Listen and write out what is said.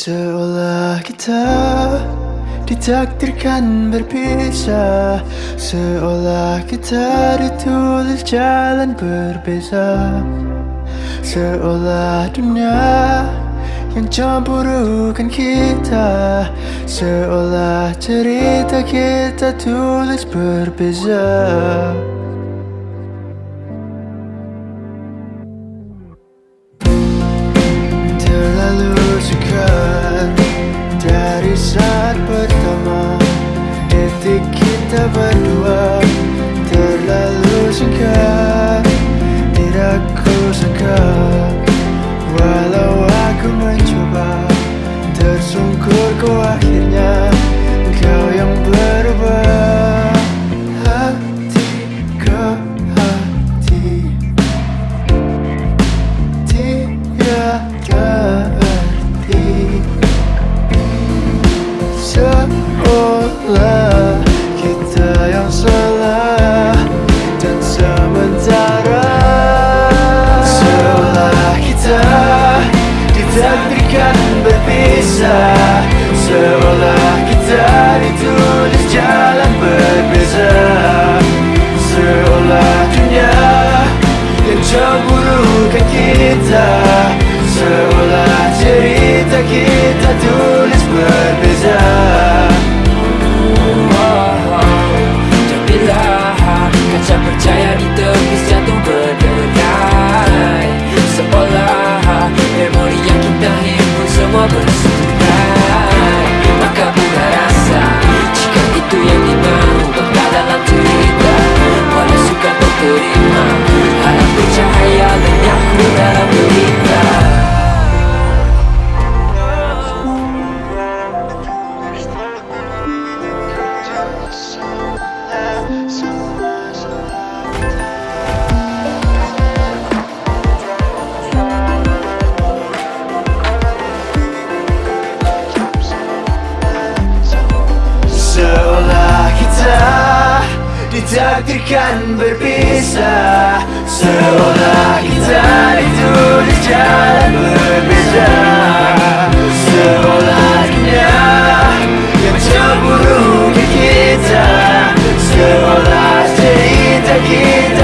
Seolah kita ditakdirkan berpisah Seolah kita ditulis jalan berbeza Seolah dunia yang cemburukan kita Seolah cerita kita tulis berbeza kita berdua terlalu singkat Seolah kita ditulis jalan berbeza. Seolah dunia yang cemburukan kita. Seolah cerita kita tulis ditakdirkan berpisah. Seolah kita ditulis jalan berbeda. Seolah dunia yang cemburu ke kita. Seolah cerita kita